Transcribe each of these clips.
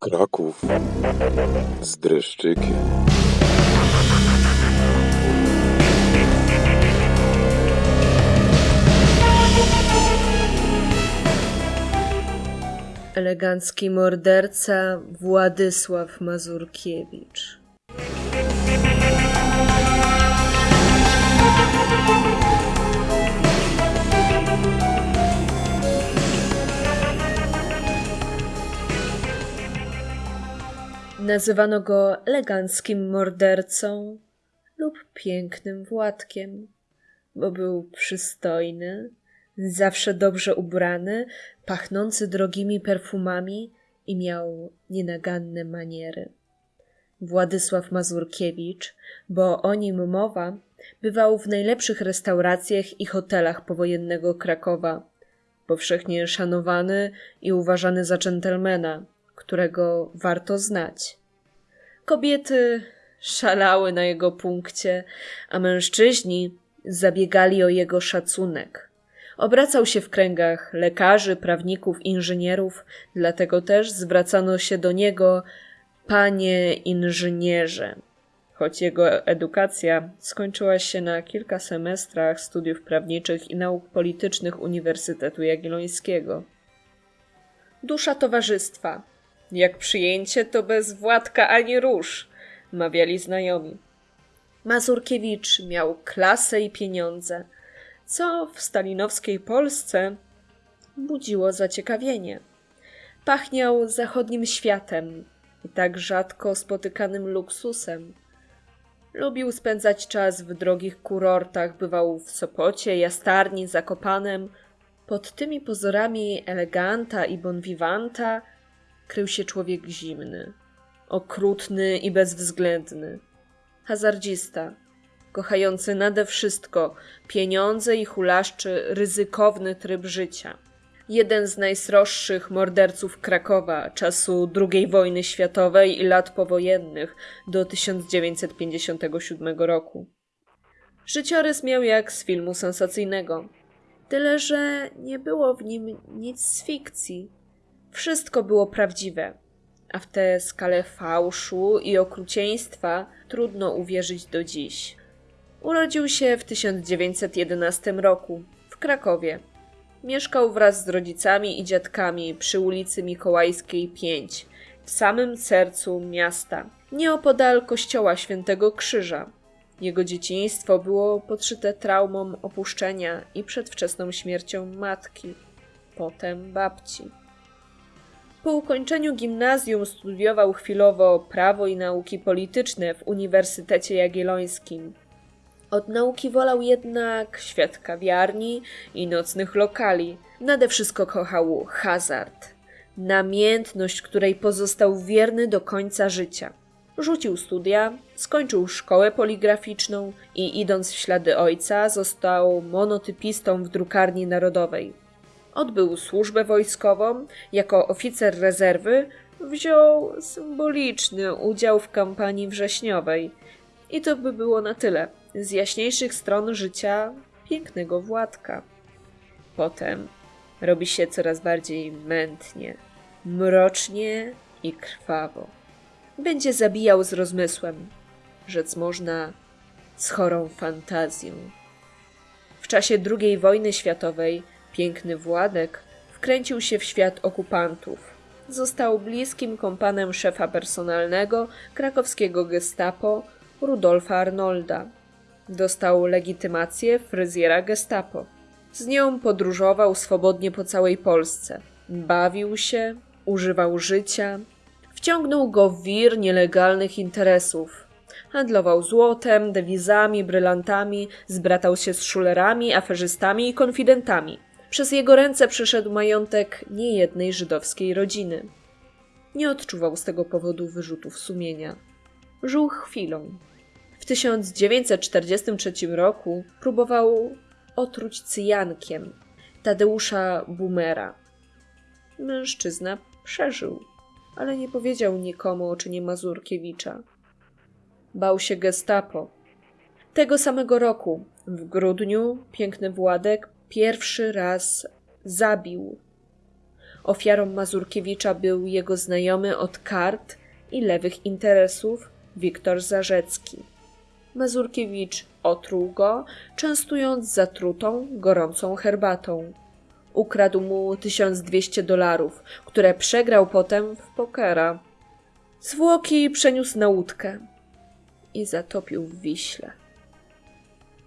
Kraków z dreszczykiem. Elegancki morderca Władysław Mazurkiewicz. Nazywano go eleganckim mordercą lub pięknym Władkiem, bo był przystojny, zawsze dobrze ubrany, pachnący drogimi perfumami i miał nienaganne maniery. Władysław Mazurkiewicz, bo o nim mowa, bywał w najlepszych restauracjach i hotelach powojennego Krakowa, powszechnie szanowany i uważany za dżentelmena, którego warto znać. Kobiety szalały na jego punkcie, a mężczyźni zabiegali o jego szacunek. Obracał się w kręgach lekarzy, prawników, inżynierów, dlatego też zwracano się do niego panie inżynierze. Choć jego edukacja skończyła się na kilka semestrach studiów prawniczych i nauk politycznych Uniwersytetu Jagiellońskiego. Dusza towarzystwa. Jak przyjęcie, to bez Władka ani róż, mawiali znajomi. Mazurkiewicz miał klasę i pieniądze, co w stalinowskiej Polsce budziło zaciekawienie. Pachniał zachodnim światem i tak rzadko spotykanym luksusem. Lubił spędzać czas w drogich kurortach, bywał w Sopocie, Jastarni, Zakopanem. Pod tymi pozorami eleganta i bonvivanta krył się człowiek zimny, okrutny i bezwzględny. Hazardzista, kochający nade wszystko pieniądze i hulaszczy ryzykowny tryb życia. Jeden z najsroższych morderców Krakowa czasu II wojny światowej i lat powojennych do 1957 roku. Życiorys miał jak z filmu sensacyjnego. Tyle, że nie było w nim nic z fikcji. Wszystko było prawdziwe, a w tę skalę fałszu i okrucieństwa trudno uwierzyć do dziś. Urodził się w 1911 roku w Krakowie. Mieszkał wraz z rodzicami i dziadkami przy ulicy Mikołajskiej 5, w samym sercu miasta, nieopodal kościoła Świętego Krzyża. Jego dzieciństwo było podszyte traumą opuszczenia i przedwczesną śmiercią matki, potem babci. Po ukończeniu gimnazjum studiował chwilowo prawo i nauki polityczne w Uniwersytecie Jagiellońskim. Od nauki wolał jednak świat kawiarni i nocnych lokali. Nade wszystko kochał hazard, namiętność, której pozostał wierny do końca życia. Rzucił studia, skończył szkołę poligraficzną i idąc w ślady ojca został monotypistą w drukarni narodowej. Odbył służbę wojskową, jako oficer rezerwy wziął symboliczny udział w kampanii wrześniowej. I to by było na tyle z jaśniejszych stron życia pięknego Władka. Potem robi się coraz bardziej mętnie, mrocznie i krwawo. Będzie zabijał z rozmysłem, rzec można z chorą fantazją. W czasie II wojny światowej piękny Władek wkręcił się w świat okupantów. Został bliskim kompanem szefa personalnego krakowskiego gestapo Rudolfa Arnolda. Dostał legitymację fryzjera gestapo. Z nią podróżował swobodnie po całej Polsce. Bawił się, używał życia. Wciągnął go w wir nielegalnych interesów. Handlował złotem, dewizami, brylantami, zbratał się z szulerami, aferzystami i konfidentami. Przez jego ręce przeszedł majątek niejednej żydowskiej rodziny. Nie odczuwał z tego powodu wyrzutów sumienia. Żył chwilą. W 1943 roku próbował otruć cyjankiem Tadeusza Bumera. Mężczyzna przeżył, ale nie powiedział nikomu o czynie Mazurkiewicza. Bał się gestapo. Tego samego roku W grudniu piękny Władek pierwszy raz zabił. Ofiarą Mazurkiewicza był jego znajomy od kart i lewych interesów Wiktor Zarzecki. Mazurkiewicz otruł go, częstując zatrutą, gorącą herbatą. Ukradł mu 1200 dolarów, które przegrał potem w pokera. Zwłoki przeniósł na łódkę i zatopił w Wiśle.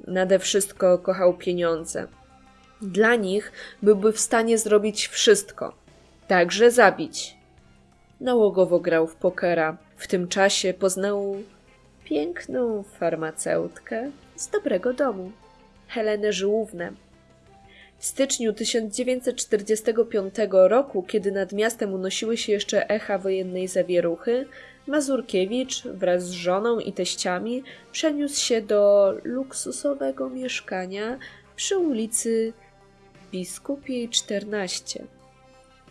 Nade wszystko kochał pieniądze. Dla nich byłby w stanie zrobić wszystko, także zabić. Nałogowo grał w pokera. W tym czasie poznał piękną farmaceutkę z dobrego domu, Helenę Żyłównę. W styczniu 1945 roku, kiedy nad miastem unosiły się jeszcze echa wojennej zawieruchy, Mazurkiewicz wraz z żoną i teściami przeniósł się do luksusowego mieszkania przy ulicy Biskupiej 14.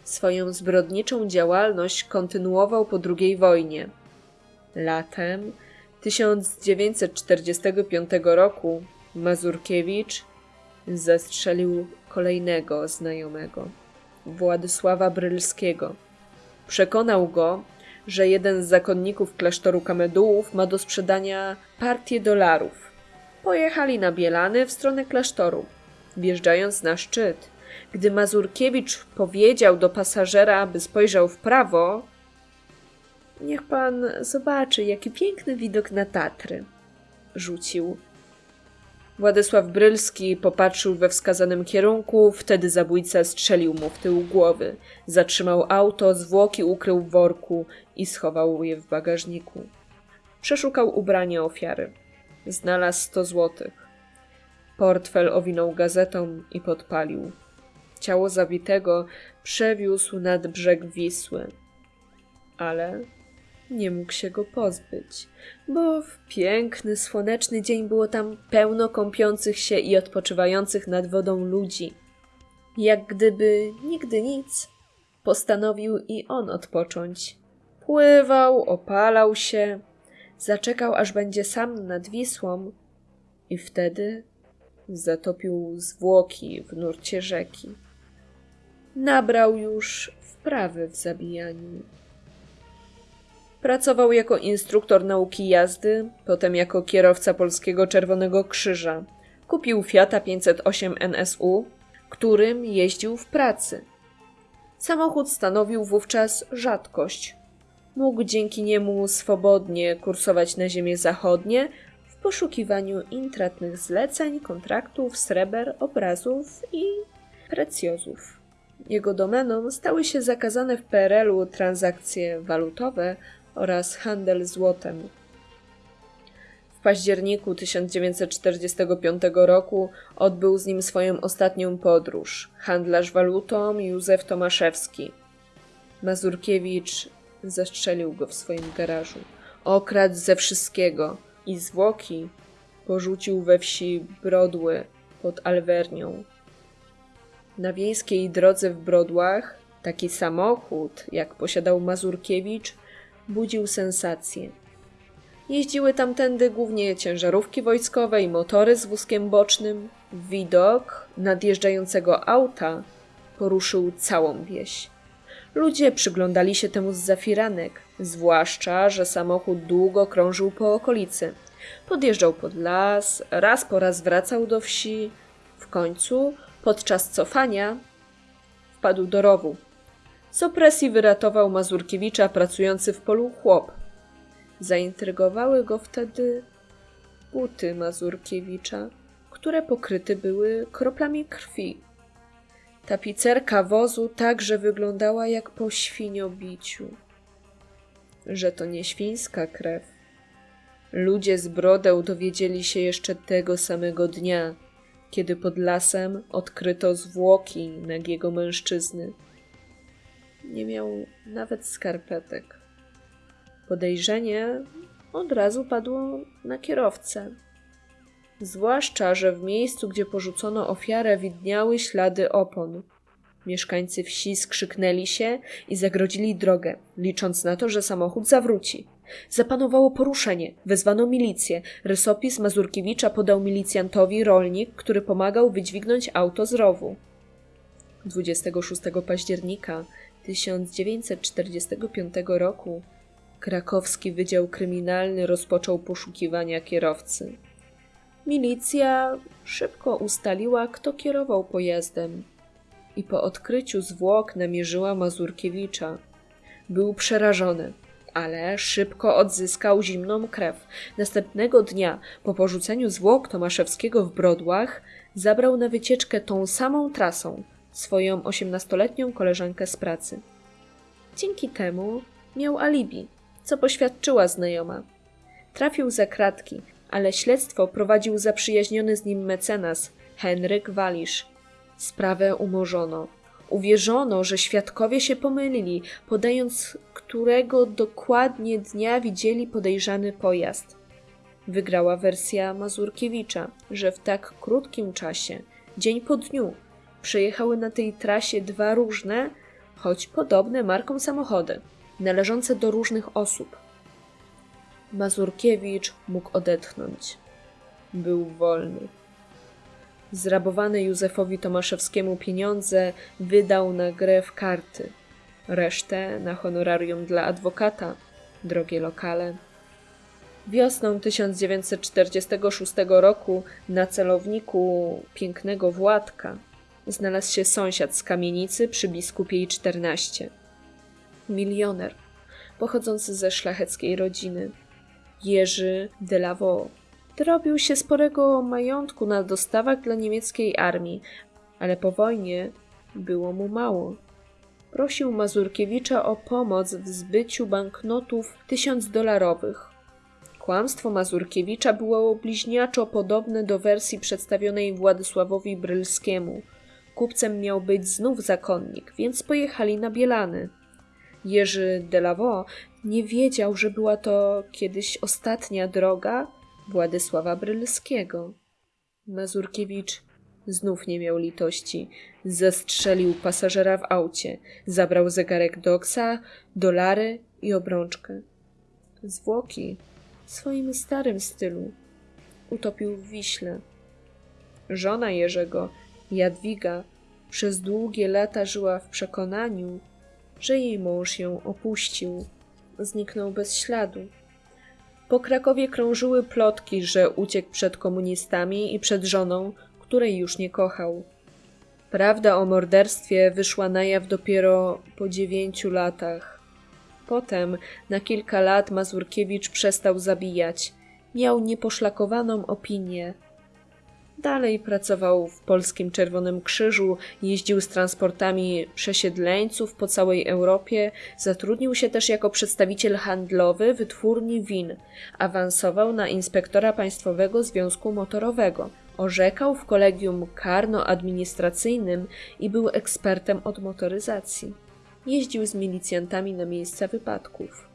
Swoją zbrodniczą działalność kontynuował po II wojnie. Latem 1945 roku Mazurkiewicz zastrzelił kolejnego znajomego, Władysława Brylskiego. Przekonał go, że jeden z zakonników klasztoru Kamedułów ma do sprzedania partię dolarów. Pojechali na Bielany w stronę klasztoru. Wjeżdżając na szczyt, gdy Mazurkiewicz powiedział do pasażera, by spojrzał w prawo, niech pan zobaczy, jaki piękny widok na Tatry. Rzucił. Władysław Brylski popatrzył we wskazanym kierunku, wtedy zabójca strzelił mu w tył głowy. Zatrzymał auto, zwłoki ukrył w worku i schował je w bagażniku. Przeszukał ubranie ofiary. Znalazł sto złotych. Portfel owinął gazetą i podpalił. Ciało zabitego przewiózł nad brzeg Wisły. Ale nie mógł się go pozbyć, bo w piękny, słoneczny dzień było tam pełno kąpiących się i odpoczywających nad wodą ludzi. Jak gdyby nigdy nic, postanowił i on odpocząć. Pływał, opalał się, zaczekał, aż będzie sam nad Wisłą i wtedy zatopił zwłoki w nurcie rzeki. Nabrał już wprawy w zabijaniu. Pracował jako instruktor nauki jazdy, potem jako kierowca Polskiego Czerwonego Krzyża. Kupił Fiata 508 NSU, którym jeździł w pracy. Samochód stanowił wówczas rzadkość. Mógł dzięki niemu swobodnie kursować na ziemie zachodnie poszukiwaniu intratnych zleceń, kontraktów, sreber, obrazów i precjozów. Jego domeną stały się zakazane w PRL-u transakcje walutowe oraz handel złotem. W październiku 1945 roku odbył z nim swoją ostatnią podróż handlarz walutą Józef Tomaszewski. Mazurkiewicz zastrzelił go w swoim garażu. Okradł ze wszystkiego i zwłoki porzucił we wsi Brodły pod Alwernią. Na wiejskiej drodze w Brodłach taki samochód, jak posiadał Mazurkiewicz, budził sensację. Jeździły tamtędy głównie ciężarówki wojskowe i motory z wózkiem bocznym. Widok nadjeżdżającego auta poruszył całą wieś. Ludzie przyglądali się temu z zafiranek, zwłaszcza, że samochód długo krążył po okolicy. Podjeżdżał pod las, raz po raz wracał do wsi. W końcu, podczas cofania, wpadł do rowu. Z opresji wyratował Mazurkiewicza pracujący w polu chłop. Zaintrygowały go wtedy buty Mazurkiewicza, które pokryte były kroplami krwi. Tapicerka wozu także wyglądała jak po świniobiciu. Że to nie świńska krew. Ludzie z brodeł dowiedzieli się jeszcze tego samego dnia, kiedy pod lasem odkryto zwłoki nagiego mężczyzny. Nie miał nawet skarpetek. Podejrzenie od razu padło na kierowcę. Zwłaszcza, że w miejscu, gdzie porzucono ofiarę, widniały ślady opon. Mieszkańcy wsi skrzyknęli się i zagrodzili drogę, licząc na to, że samochód zawróci. Zapanowało poruszenie. Wezwano milicję. Rysopis Mazurkiewicza podał milicjantowi rolnik, który pomagał wydźwignąć auto z rowu. 26 października 1945 roku krakowski Wydział Kryminalny rozpoczął poszukiwania kierowcy. Milicja szybko ustaliła, kto kierował pojazdem i po odkryciu zwłok namierzyła Mazurkiewicza. Był przerażony, ale szybko odzyskał zimną krew. Następnego dnia, po porzuceniu zwłok Tomaszewskiego w Brodłach, zabrał na wycieczkę tą samą trasą swoją osiemnastoletnią koleżankę z pracy. Dzięki temu miał alibi, co poświadczyła znajoma. Trafił za kratki, ale śledztwo prowadził zaprzyjaźniony z nim mecenas Henryk Walisz. Sprawę umorzono. Uwierzono, że świadkowie się pomylili, podając, którego dokładnie dnia widzieli podejrzany pojazd. Wygrała wersja Mazurkiewicza, że w tak krótkim czasie, dzień po dniu, przejechały na tej trasie dwa różne, choć podobne marką samochody, należące do różnych osób. Mazurkiewicz mógł odetchnąć. Był wolny. Zrabowane Józefowi Tomaszewskiemu pieniądze wydał na grę w karty, resztę na honorarium dla adwokata, drogie lokale. Wiosną 1946 roku na celowniku pięknego Władka znalazł się sąsiad z kamienicy przy Biskupiej 14. Milioner, pochodzący ze szlacheckiej rodziny. Jerzy de Lavaux. Dorobił się sporego majątku na dostawach dla niemieckiej armii, ale po wojnie było mu mało. Prosił Mazurkiewicza o pomoc w zbyciu banknotów tysiąc dolarowych. Kłamstwo Mazurkiewicza było bliźniaczo podobne do wersji przedstawionej Władysławowi Brylskiemu. Kupcem miał być znów zakonnik, więc pojechali na Bielany. Jerzy de Lavaux nie wiedział, że była to kiedyś ostatnia droga Władysława Brylskiego. Mazurkiewicz znów nie miał litości. Zastrzelił pasażera w aucie, zabrał zegarek Doksa, dolary i obrączkę. Zwłoki w swoim starym stylu utopił w Wiśle. Żona Jerzego, Jadwiga, przez długie lata żyła w przekonaniu, że jej mąż ją opuścił. Zniknął bez śladu. Po Krakowie krążyły plotki, że uciekł przed komunistami i przed żoną, której już nie kochał. Prawda o morderstwie wyszła na jaw dopiero po dziewięciu latach. Potem, na kilka lat, Mazurkiewicz przestał zabijać. Miał nieposzlakowaną opinię. Dalej pracował w Polskim Czerwonym Krzyżu, jeździł z transportami przesiedleńców po całej Europie, zatrudnił się też jako przedstawiciel handlowy wytwórni win, awansował na inspektora Państwowego Związku Motorowego, orzekał w kolegium karno-administracyjnym i był ekspertem od motoryzacji. Jeździł z milicjantami na miejsca wypadków.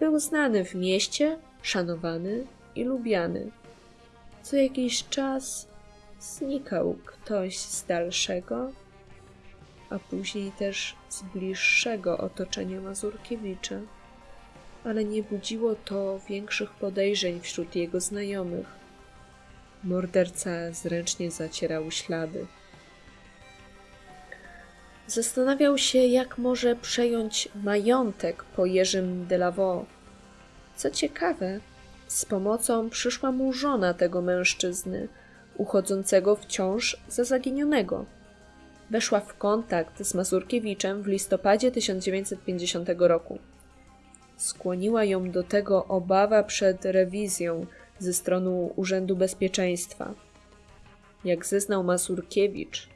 Był znany w mieście, szanowany i lubiany co jakiś czas znikał ktoś z dalszego, a później też z bliższego otoczenia Mazurkiewicza, ale nie budziło to większych podejrzeń wśród jego znajomych. Morderca zręcznie zacierał ślady. Zastanawiał się, jak może przejąć majątek po Jerzym de Lavaux. Co ciekawe, z pomocą przyszła mu żona tego mężczyzny, uchodzącego wciąż za zaginionego. Weszła w kontakt z Mazurkiewiczem w listopadzie 1950 roku. Skłoniła ją do tego obawa przed rewizją ze strony Urzędu Bezpieczeństwa. Jak zeznał Mazurkiewicz,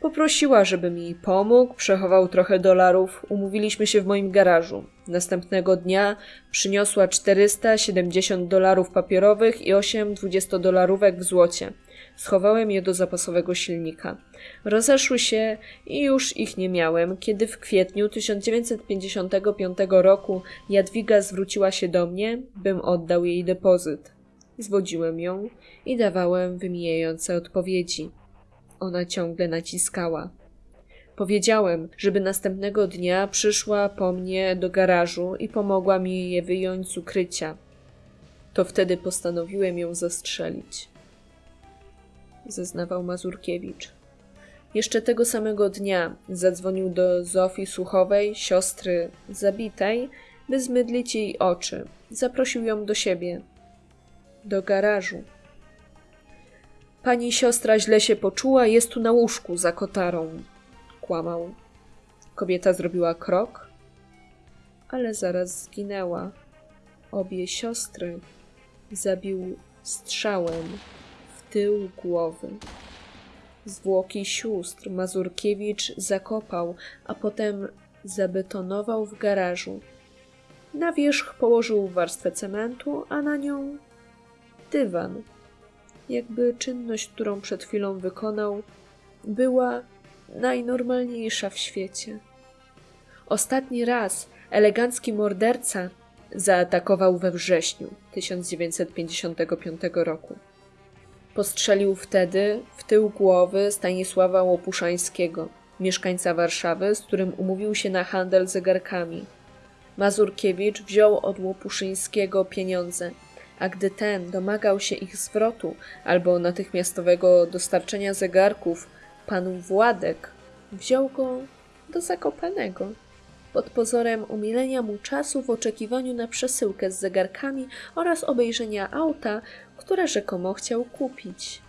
Poprosiła, żebym jej pomógł, przechował trochę dolarów, umówiliśmy się w moim garażu. Następnego dnia przyniosła 470 dolarów papierowych i 8 20-dolarówek w złocie. Schowałem je do zapasowego silnika. Rozeszły się i już ich nie miałem, kiedy w kwietniu 1955 roku Jadwiga zwróciła się do mnie, bym oddał jej depozyt. Zwodziłem ją i dawałem wymijające odpowiedzi. Ona ciągle naciskała. Powiedziałem, żeby następnego dnia przyszła po mnie do garażu i pomogła mi je wyjąć z ukrycia. To wtedy postanowiłem ją zastrzelić. Zeznawał Mazurkiewicz. Jeszcze tego samego dnia zadzwonił do Zofii Słuchowej, siostry zabitej, by zmydlić jej oczy. Zaprosił ją do siebie, do garażu. Pani siostra źle się poczuła, jest tu na łóżku za kotarą. Kłamał. Kobieta zrobiła krok, ale zaraz zginęła. Obie siostry zabił strzałem w tył głowy. Zwłoki sióstr Mazurkiewicz zakopał, a potem zabetonował w garażu. Na wierzch położył warstwę cementu, a na nią dywan. Jakby czynność, którą przed chwilą wykonał, była najnormalniejsza w świecie. Ostatni raz elegancki morderca zaatakował we wrześniu 1955 roku. Postrzelił wtedy w tył głowy Stanisława Łopuszańskiego, mieszkańca Warszawy, z którym umówił się na handel zegarkami. Mazurkiewicz wziął od Łopuszyńskiego pieniądze, a gdy ten domagał się ich zwrotu albo natychmiastowego dostarczenia zegarków, pan Władek wziął go do Zakopanego pod pozorem umilenia mu czasu w oczekiwaniu na przesyłkę z zegarkami oraz obejrzenia auta, które rzekomo chciał kupić.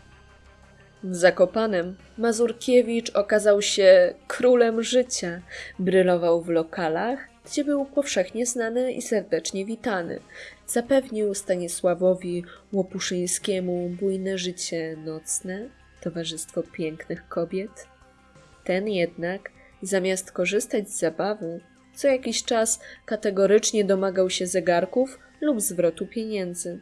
W Zakopanem Mazurkiewicz okazał się królem życia. Brylował w lokalach, gdzie był powszechnie znany i serdecznie witany. Zapewnił Stanisławowi Łopuszyńskiemu bujne życie nocne, towarzystwo pięknych kobiet. Ten jednak, zamiast korzystać z zabawy, co jakiś czas kategorycznie domagał się zegarków lub zwrotu pieniędzy.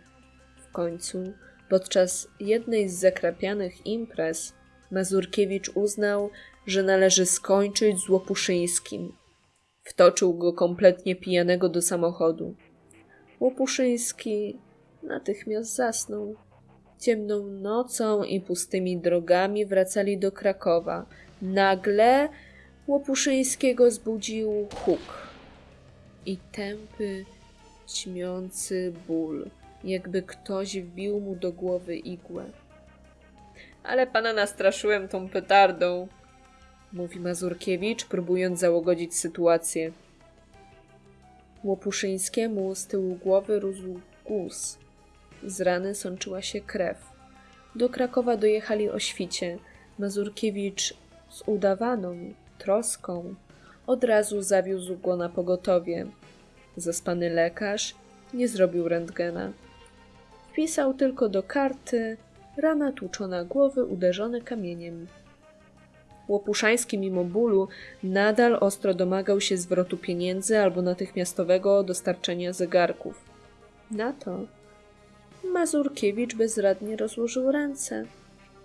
W końcu, podczas jednej z zakrapianych imprez, Mazurkiewicz uznał, że należy skończyć z Łopuszyńskim. Wtoczył go kompletnie pijanego do samochodu. Łopuszyński natychmiast zasnął. Ciemną nocą i pustymi drogami wracali do Krakowa. Nagle Łopuszyńskiego zbudził huk i tępy, ćmiący ból, jakby ktoś wbił mu do głowy igłę. Ale pana nastraszyłem tą petardą, mówi Mazurkiewicz, próbując załogodzić sytuację. Łopuszyńskiemu z tyłu głowy rósł guz. Z rany sączyła się krew. Do Krakowa dojechali o świcie. Mazurkiewicz z udawaną troską od razu zawiózł go na pogotowie. Zaspany lekarz nie zrobił rentgena. Wpisał tylko do karty rana tłuczona głowy uderzone kamieniem. Łopuszański mimo bólu nadal ostro domagał się zwrotu pieniędzy albo natychmiastowego dostarczenia zegarków. Na to Mazurkiewicz bezradnie rozłożył ręce,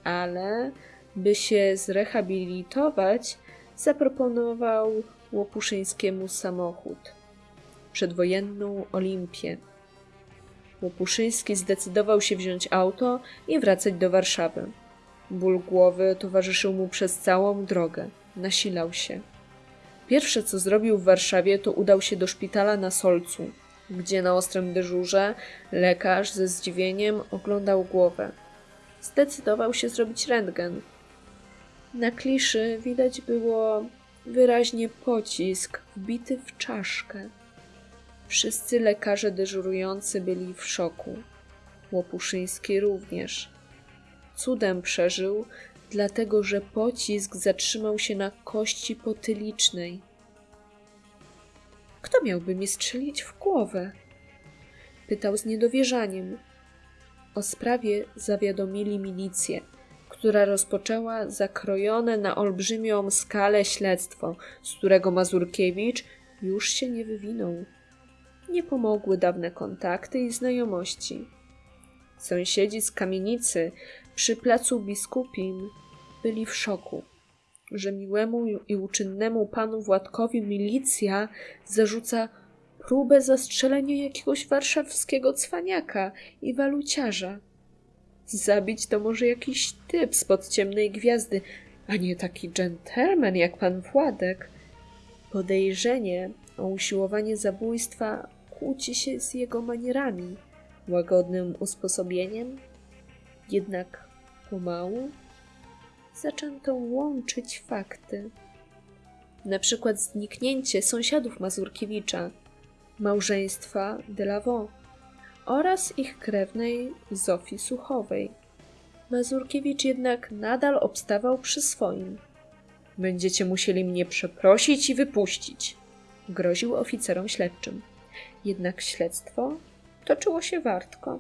ale by się zrehabilitować, zaproponował Łopuszyńskiemu samochód. Przedwojenną Olimpię. Łopuszyński zdecydował się wziąć auto i wracać do Warszawy. Ból głowy towarzyszył mu przez całą drogę. Nasilał się. Pierwsze, co zrobił w Warszawie, to udał się do szpitala na Solcu, gdzie na ostrym dyżurze lekarz ze zdziwieniem oglądał głowę. Zdecydował się zrobić rentgen. Na kliszy widać było wyraźnie pocisk wbity w czaszkę. Wszyscy lekarze dyżurujący byli w szoku. Łopuszyński również. Cudem przeżył, dlatego że pocisk zatrzymał się na kości potylicznej. Kto miałby mi strzelić w głowę? Pytał z niedowierzaniem. O sprawie zawiadomili milicję, która rozpoczęła zakrojone na olbrzymią skalę śledztwo, z którego Mazurkiewicz już się nie wywinął. Nie pomogły dawne kontakty i znajomości. Sąsiedzi z kamienicy przy placu biskupim byli w szoku, że miłemu i uczynnemu panu Władkowi milicja zarzuca próbę zastrzelenia jakiegoś warszawskiego cwaniaka i waluciarza. Zabić to może jakiś typ spod ciemnej gwiazdy, a nie taki dżentelmen jak pan Władek. Podejrzenie o usiłowanie zabójstwa kłóci się z jego manierami, łagodnym usposobieniem, jednak pomału zaczęto łączyć fakty. Na przykład zniknięcie sąsiadów Mazurkiewicza, małżeństwa Delavaux oraz ich krewnej Zofii Suchowej. Mazurkiewicz jednak nadal obstawał przy swoim. Będziecie musieli mnie przeprosić i wypuścić, groził oficerom śledczym. Jednak śledztwo toczyło się wartko.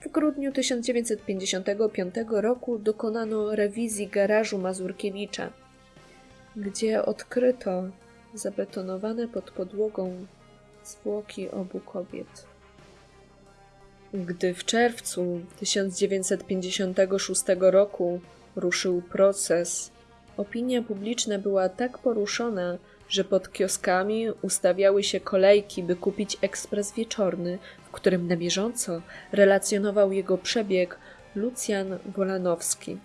W grudniu 1955 roku dokonano rewizji garażu Mazurkiewicza, gdzie odkryto zabetonowane pod podłogą zwłoki obu kobiet. Gdy w czerwcu 1956 roku ruszył proces, opinia publiczna była tak poruszona, że pod kioskami ustawiały się kolejki, by kupić ekspres wieczorny, którym na bieżąco relacjonował jego przebieg Lucjan Wolanowski.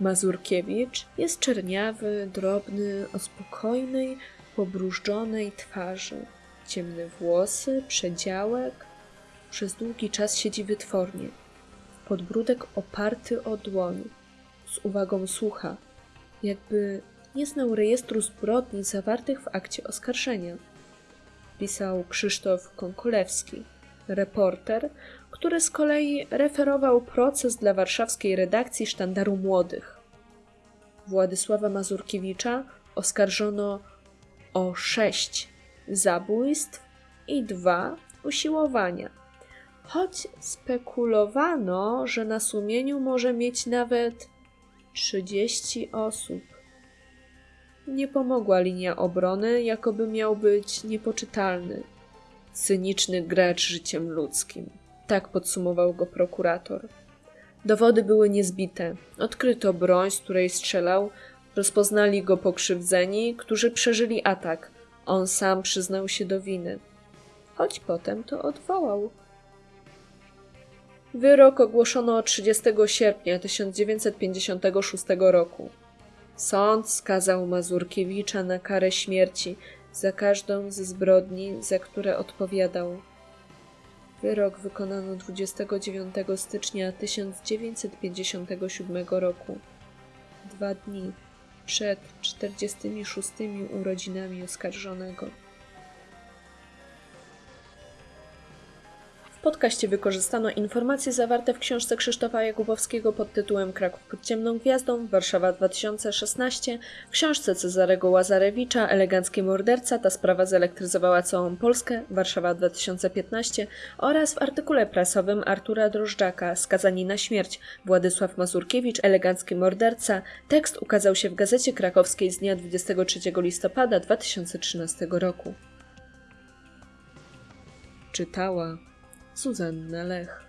Mazurkiewicz jest czerniawy, drobny, o spokojnej, pobrużdżonej twarzy. Ciemne włosy, przedziałek. Przez długi czas siedzi wytwornie. Podbródek oparty o dłoń. Z uwagą słucha, jakby nie znał rejestru zbrodni zawartych w akcie oskarżenia. Pisał Krzysztof Konkulewski, reporter, który z kolei referował proces dla warszawskiej redakcji Sztandaru Młodych. Władysława Mazurkiewicza oskarżono o sześć zabójstw i dwa usiłowania, choć spekulowano, że na sumieniu może mieć nawet 30 osób. Nie pomogła linia obrony, jakoby miał być niepoczytalny, cyniczny gracz życiem ludzkim. Tak podsumował go prokurator. Dowody były niezbite. Odkryto broń, z której strzelał, rozpoznali go pokrzywdzeni, którzy przeżyli atak. On sam przyznał się do winy. Choć potem to odwołał. Wyrok ogłoszono 30 sierpnia 1956 roku. Sąd skazał Mazurkiewicza na karę śmierci za każdą ze zbrodni, za które odpowiadał. Wyrok wykonano 29 stycznia 1957 roku, dwa dni przed 46 urodzinami oskarżonego. Podcaście wykorzystano informacje zawarte w książce Krzysztofa Jakubowskiego pod tytułem Kraków pod ciemną gwiazdą, Warszawa 2016, w książce Cezarego Łazarewicza Elegancki morderca, ta sprawa zelektryzowała całą Polskę, Warszawa 2015 oraz w artykule prasowym Artura Drożdżaka Skazani na śmierć, Władysław Mazurkiewicz Elegancki morderca. Tekst ukazał się w Gazecie Krakowskiej z dnia 23 listopada 2013 roku. Czytała 速成拿来喝。